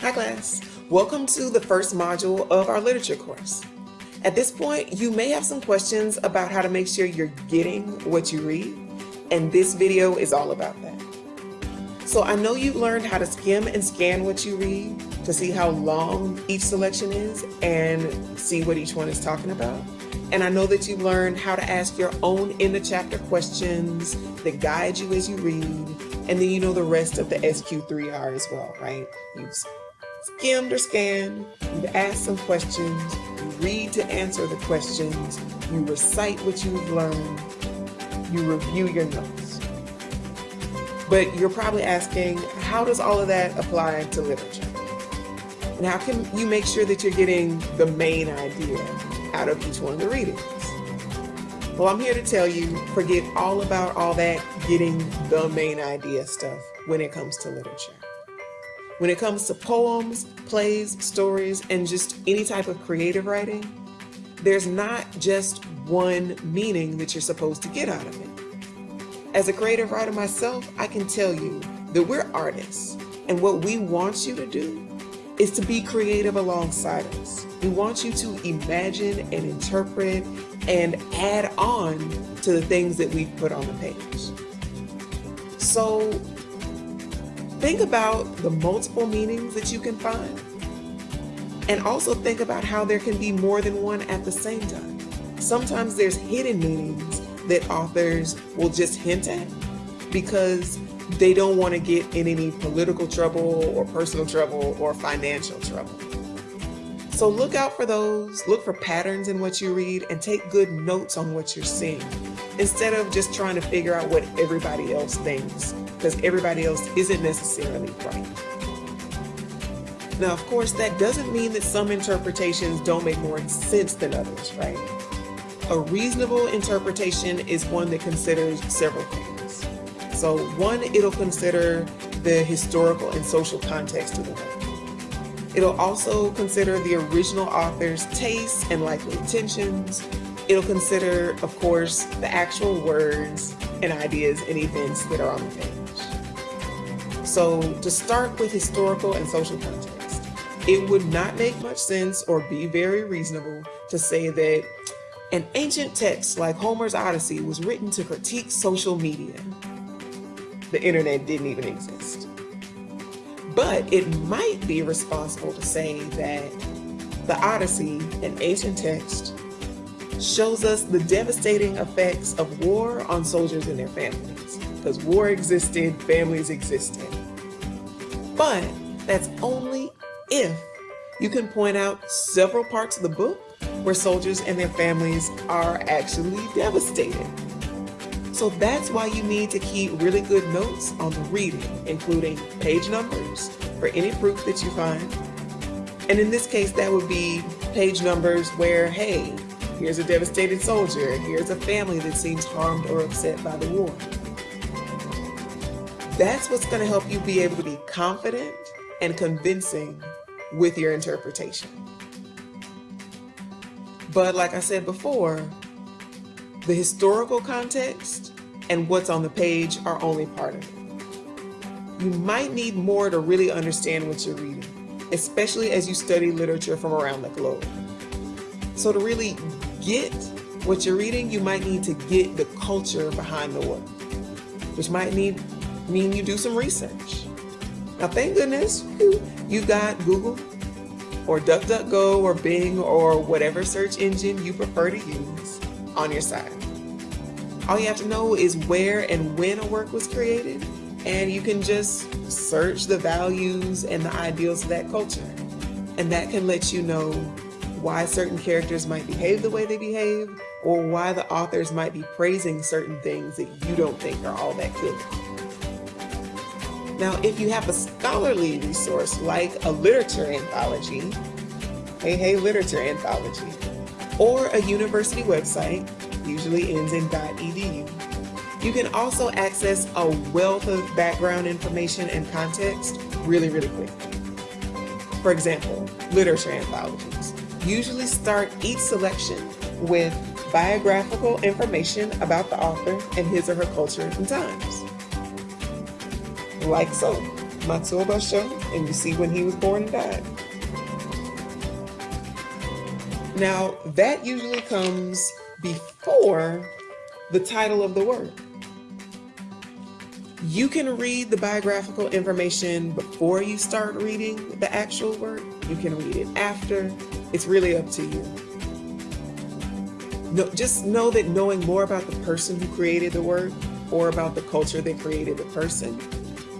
Hi class, welcome to the first module of our literature course. At this point, you may have some questions about how to make sure you're getting what you read, and this video is all about that. So I know you've learned how to skim and scan what you read to see how long each selection is and see what each one is talking about. And I know that you learned how to ask your own in the chapter questions that guide you as you read. And then you know the rest of the SQ3R as well, right? You've skimmed or scanned, you've asked some questions, you read to answer the questions, you recite what you've learned, you review your notes. But you're probably asking, how does all of that apply to literature? And how can you make sure that you're getting the main idea out of each one of the readings? Well, I'm here to tell you, forget all about all that getting the main idea stuff when it comes to literature. When it comes to poems, plays, stories, and just any type of creative writing, there's not just one meaning that you're supposed to get out of it. As a creative writer myself, I can tell you that we're artists, and what we want you to do is to be creative alongside us. We want you to imagine and interpret and add on to the things that we've put on the page. So Think about the multiple meanings that you can find. And also think about how there can be more than one at the same time. Sometimes there's hidden meanings that authors will just hint at because they don't want to get in any political trouble or personal trouble or financial trouble. So look out for those, look for patterns in what you read, and take good notes on what you're seeing instead of just trying to figure out what everybody else thinks because everybody else isn't necessarily right. Now, of course, that doesn't mean that some interpretations don't make more sense than others, right? A reasonable interpretation is one that considers several things. So one, it'll consider the historical and social context of the work. It'll also consider the original author's tastes and likely intentions. It'll consider, of course, the actual words and ideas and events that are on the page. So to start with historical and social context, it would not make much sense or be very reasonable to say that an ancient text like Homer's Odyssey was written to critique social media. The internet didn't even exist. But it might be responsible to say that the Odyssey, an ancient text, shows us the devastating effects of war on soldiers and their families. Because war existed, families existed. But that's only if you can point out several parts of the book where soldiers and their families are actually devastated. So that's why you need to keep really good notes on the reading, including page numbers for any proof that you find. And in this case, that would be page numbers where, hey, here's a devastated soldier, here's a family that seems harmed or upset by the war. That's what's going to help you be able to be confident and convincing with your interpretation. But like I said before, the historical context and what's on the page are only part of it. You might need more to really understand what you're reading, especially as you study literature from around the globe. So to really get what you're reading, you might need to get the culture behind the work, which might need mean you do some research. Now, thank goodness you got Google or DuckDuckGo or Bing or whatever search engine you prefer to use on your side. All you have to know is where and when a work was created, and you can just search the values and the ideals of that culture. And that can let you know why certain characters might behave the way they behave, or why the authors might be praising certain things that you don't think are all that good. Now, if you have a scholarly resource like a literature anthology, Hey Hey Literature Anthology, or a university website, usually ends in .edu, you can also access a wealth of background information and context really, really quickly. For example, literature anthologies usually start each selection with biographical information about the author and his or her culture and times like so. Matsuo Basho, and you see when he was born and died. Now, that usually comes before the title of the work. You can read the biographical information before you start reading the actual work. You can read it after. It's really up to you. No, just know that knowing more about the person who created the work or about the culture that created the person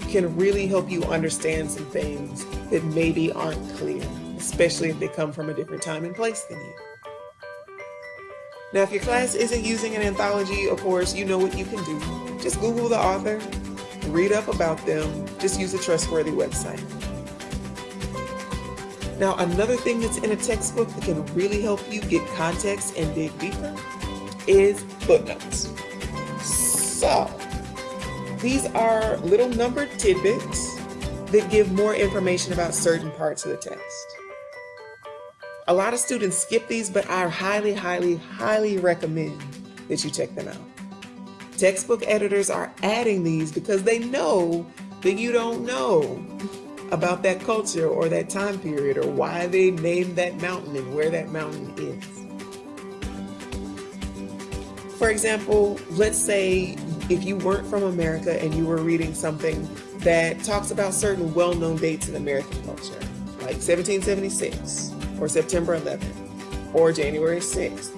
can really help you understand some things that maybe aren't clear, especially if they come from a different time and place than you. Now, if your class isn't using an anthology, of course, you know what you can do. Just Google the author, read up about them, just use a trustworthy website. Now, another thing that's in a textbook that can really help you get context and dig deeper is footnotes. So, these are little numbered tidbits that give more information about certain parts of the text. A lot of students skip these, but I highly, highly, highly recommend that you check them out. Textbook editors are adding these because they know that you don't know about that culture or that time period or why they named that mountain and where that mountain is. For example, let's say if you weren't from America and you were reading something that talks about certain well-known dates in American culture, like 1776, or September 11th or January 6th.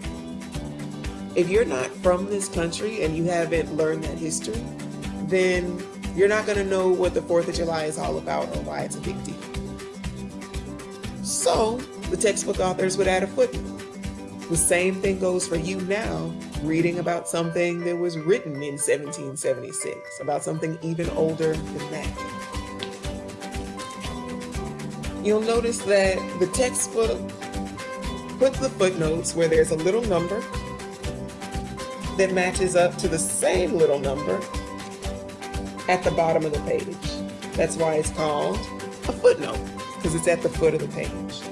If you're not from this country and you haven't learned that history, then you're not going to know what the 4th of July is all about or why it's a big deal. So the textbook authors would add a footnote. The same thing goes for you now, reading about something that was written in 1776, about something even older than that you'll notice that the textbook puts the footnotes where there's a little number that matches up to the same little number at the bottom of the page. That's why it's called a footnote, because it's at the foot of the page.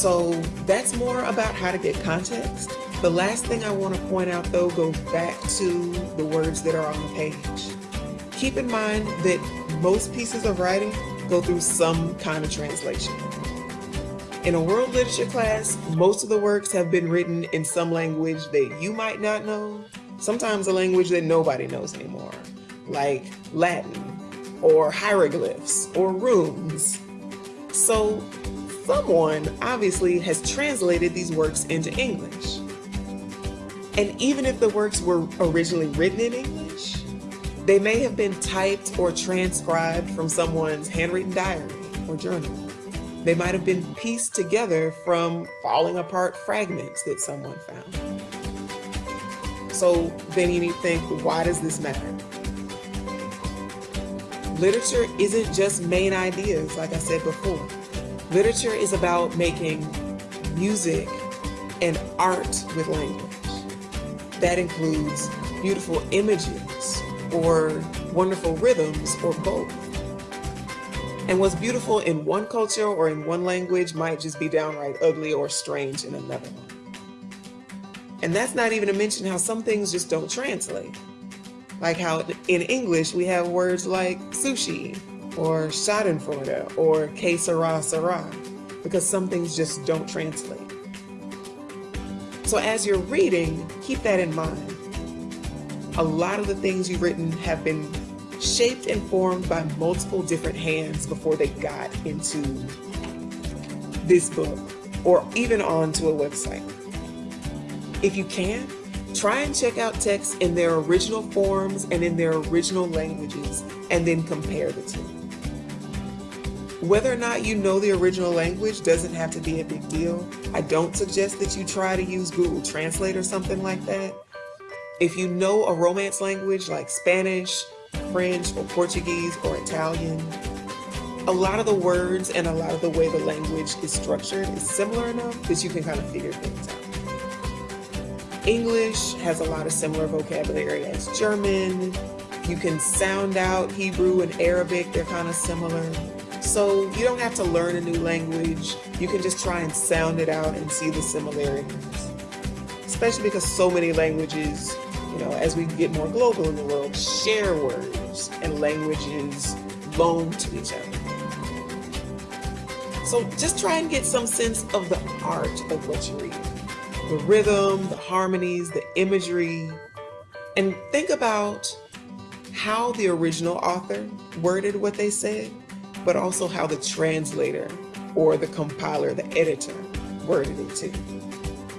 So that's more about how to get context. The last thing I want to point out though goes back to the words that are on the page. Keep in mind that most pieces of writing go through some kind of translation. In a world literature class, most of the works have been written in some language that you might not know, sometimes a language that nobody knows anymore, like Latin or hieroglyphs or runes. So someone obviously has translated these works into English. And even if the works were originally written in English, they may have been typed or transcribed from someone's handwritten diary or journal. They might have been pieced together from falling apart fragments that someone found. So then you need to think, why does this matter? Literature isn't just main ideas, like I said before. Literature is about making music and art with language. That includes beautiful images, or wonderful rhythms or both. And what's beautiful in one culture or in one language might just be downright ugly or strange in another one. And that's not even to mention how some things just don't translate. Like how in English we have words like sushi or schadenfreude or que sera sera because some things just don't translate. So as you're reading, keep that in mind a lot of the things you've written have been shaped and formed by multiple different hands before they got into this book or even onto a website. If you can, try and check out texts in their original forms and in their original languages and then compare the two. Whether or not you know the original language doesn't have to be a big deal. I don't suggest that you try to use Google Translate or something like that. If you know a Romance language like Spanish, French, or Portuguese, or Italian, a lot of the words and a lot of the way the language is structured is similar enough that you can kind of figure things out. English has a lot of similar vocabulary as German. You can sound out Hebrew and Arabic, they're kind of similar. So you don't have to learn a new language. You can just try and sound it out and see the similarities. Especially because so many languages you know, as we get more global in the world, share words and languages loan to each other. So just try and get some sense of the art of what you read. The rhythm, the harmonies, the imagery, and think about how the original author worded what they said, but also how the translator or the compiler, the editor, worded it too.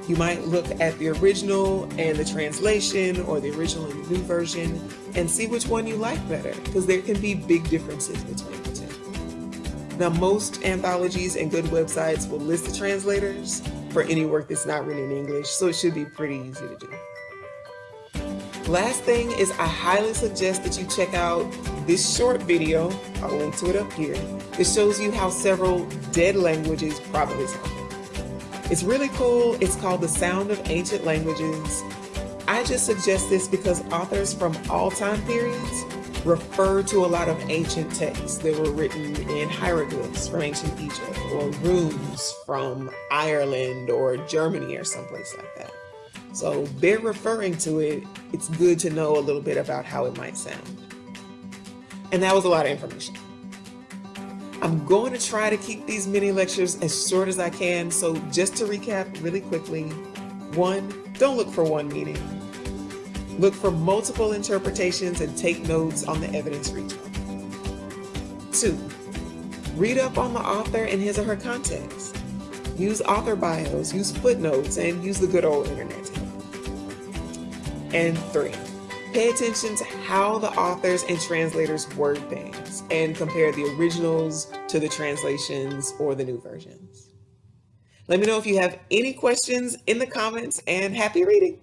You might look at the original and the translation or the original and the new version and see which one you like better because there can be big differences between the two. Now most anthologies and good websites will list the translators for any work that's not written in English so it should be pretty easy to do. Last thing is I highly suggest that you check out this short video, I'll link to it up here, it shows you how several dead languages probably sound. It's really cool. It's called The Sound of Ancient Languages. I just suggest this because authors from all time periods refer to a lot of ancient texts that were written in hieroglyphs from ancient Egypt or runes from Ireland or Germany or someplace like that. So they're referring to it. It's good to know a little bit about how it might sound. And that was a lot of information. I'm going to try to keep these mini lectures as short as I can. So just to recap really quickly, one, don't look for one meaning. Look for multiple interpretations and take notes on the evidence one. Two, read up on the author and his or her context. Use author bios, use footnotes, and use the good old internet. And three, pay attention to how the authors and translators word things and compare the originals to the translations or the new versions. Let me know if you have any questions in the comments and happy reading.